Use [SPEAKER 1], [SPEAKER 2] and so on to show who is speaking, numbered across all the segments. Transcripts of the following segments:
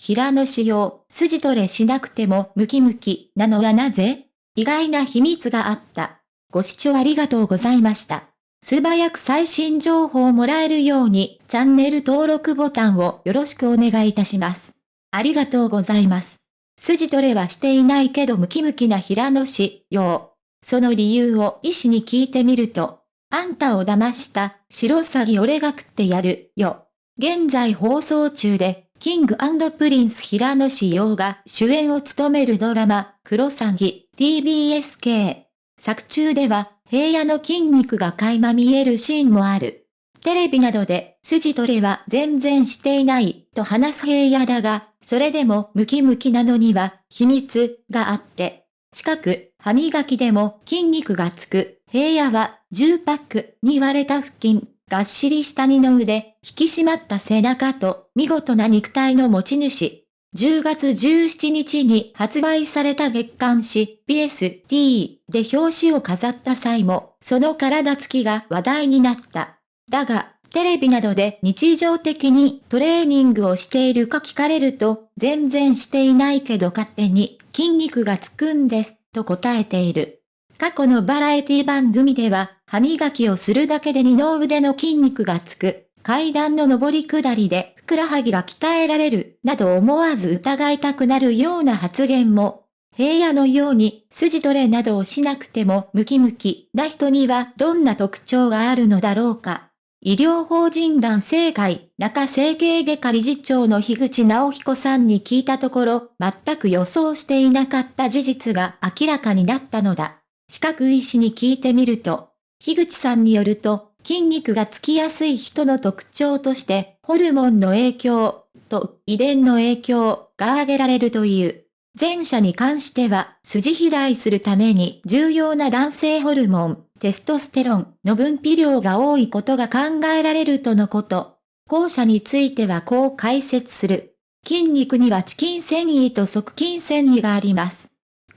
[SPEAKER 1] 平野仕様、筋トレしなくてもムキムキなのはなぜ？意外な秘密があった。ご視聴ありがとうございました。素早く最新情報をもらえるように、チャンネル登録ボタンをよろしくお願いいたします。ありがとうございます。筋トレはしていないけどムキムキな平野氏、よ。その理由を医師に聞いてみると、あんたを騙した白サギ俺が食ってやるよ。現在放送中で、 King & Prince 平野紫耀が主演を務めるドラマ、クロサギ、TBS k 作中では、平野の筋肉が垣間見えるシーンもある。テレビなどで、筋トレは全然していない、と話す平野だが、それでもムキムキなのには、秘密があって、近く、歯磨きでも筋肉がつく、平野は、10パックに割れた腹筋、がっしりした二の腕、引き締まった背中と、見事な肉体の持ち主。10月17日に発売された月刊誌 PST で表紙を飾った際も、その体つきが話題になった。だが、テレビなどで日常的にトレーニングをしているか聞かれると、全然していないけど勝手に筋肉がつくんです、と答えている。過去のバラエティ番組では、歯磨きをするだけで二の腕の筋肉がつく、階段の上り下りでふくらはぎが鍛えられる、など思わず疑いたくなるような発言も、平野のように筋トレなどをしなくてもムキムキな人にはどんな特徴があるのだろうか。医療法人男性会中整形外科理事長の樋口直彦さんに聞いたところ、全く予想していなかった事実が明らかになったのだ。資格医師に聞いてみると、樋口さんによると、筋肉がつきやすい人の特徴として、ホルモンの影響と遺伝の影響が挙げられるという。前者に関しては、筋肥大するために重要な男性ホルモン、テストステロンの分泌量が多いことが考えられるとのこと。後者についてはこう解説する。筋肉にはチキン繊維と側筋繊維があります。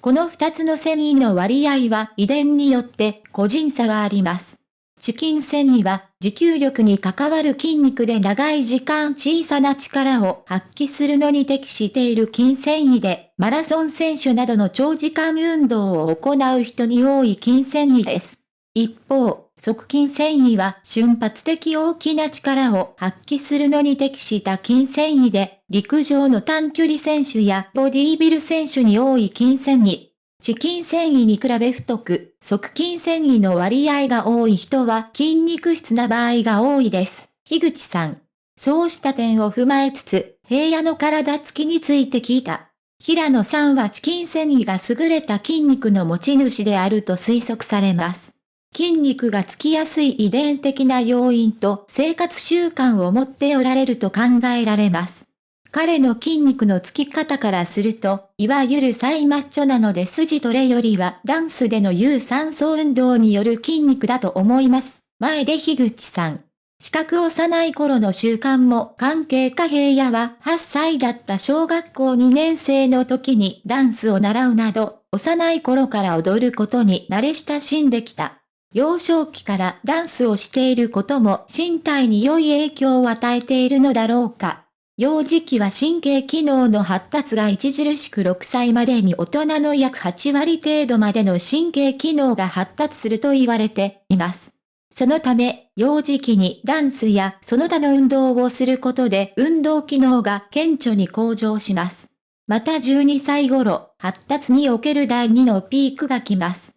[SPEAKER 1] この二つの繊維の割合は遺伝によって個人差があります。チキン繊維は持久力に関わる筋肉で長い時間小さな力を発揮するのに適している筋繊維で、マラソン選手などの長時間運動を行う人に多い筋繊維です。一方、側筋繊維は瞬発的大きな力を発揮するのに適した筋繊維で、陸上の短距離選手やボディービル選手に多い筋繊維。チキン繊維に比べ太く、側筋繊維の割合が多い人は筋肉質な場合が多いです。樋口さん。そうした点を踏まえつつ、平野の体つきについて聞いた。平野さんはチキン繊維が優れた筋肉の持ち主であると推測されます。筋肉がつきやすい遺伝的な要因と生活習慣を持っておられると考えられます。彼の筋肉のつき方からすると、いわゆるサイマッチョなので筋トレよりはダンスでの有酸素運動による筋肉だと思います。前で樋口さん。資格幼い頃の習慣も関係か平野は8歳だった小学校2年生の時にダンスを習うなど、幼い頃から踊ることに慣れ親しんできた。幼少期からダンスをしていることも身体に良い影響を与えているのだろうか。幼児期は神経機能の発達が著しく6歳までに大人の約8割程度までの神経機能が発達すると言われています。そのため、幼児期にダンスやその他の運動をすることで運動機能が顕著に向上します。また12歳頃、発達における第2のピークが来ます。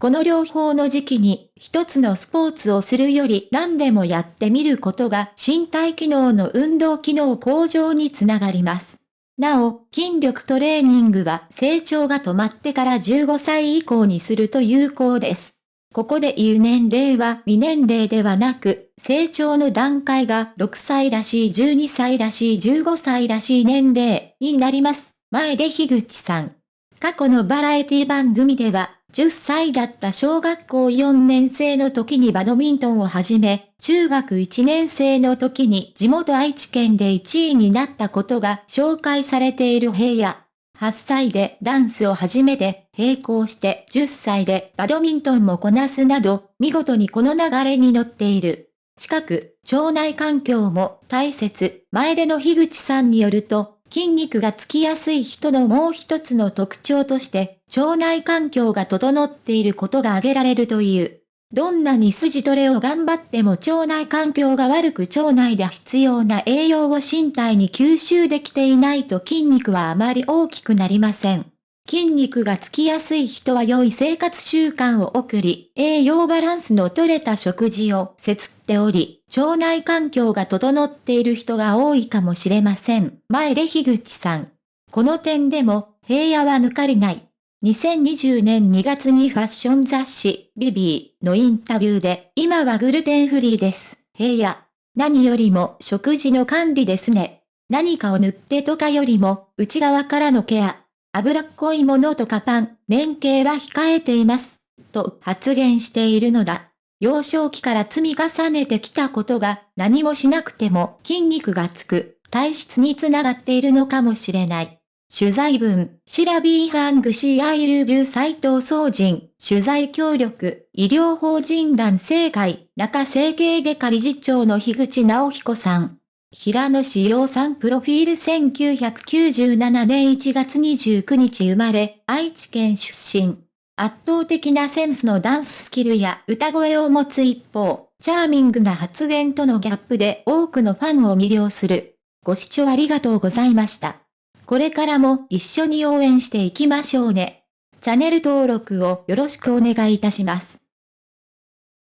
[SPEAKER 1] この両方の時期に一つのスポーツをするより何でもやってみることが身体機能の運動機能向上につながります。なお、筋力トレーニングは成長が止まってから15歳以降にすると有効です。ここで言う年齢は未年齢ではなく、成長の段階が6歳らしい12歳らしい15歳らしい年齢になります。前で樋口さん。過去のバラエティ番組では、10歳だった小学校4年生の時にバドミントンを始め、中学1年生の時に地元愛知県で1位になったことが紹介されている平野。8歳でダンスを始めて、並行して10歳でバドミントンもこなすなど、見事にこの流れに乗っている。近く、腸内環境も大切、前での樋口さんによると、筋肉がつきやすい人のもう一つの特徴として、腸内環境が整っていることが挙げられるという。どんなに筋トレを頑張っても腸内環境が悪く腸内で必要な栄養を身体に吸収できていないと筋肉はあまり大きくなりません。筋肉がつきやすい人は良い生活習慣を送り、栄養バランスの取れた食事を摂っており、腸内環境が整っている人が多いかもしれません。前で樋口さん。この点でも、平野は抜かりない。2020年2月にファッション雑誌、ビビーのインタビューで、今はグルテンフリーです。平野。何よりも食事の管理ですね。何かを塗ってとかよりも、内側からのケア。脂っこいものとかパン、麺系は控えています。と発言しているのだ。幼少期から積み重ねてきたことが何もしなくても筋肉がつく体質につながっているのかもしれない。取材文、シラビーハングシアイルジュ斎藤総人、取材協力、医療法人団政会、中整形外科理事長の樋口直彦さん。平野志陽さんプロフィール1997年1月29日生まれ、愛知県出身。圧倒的なセンスのダンススキルや歌声を持つ一方、チャーミングな発言とのギャップで多くのファンを魅了する。ご視聴ありがとうございました。これからも一緒に応援していきましょうね。チャンネル登録をよろしくお願いいたします。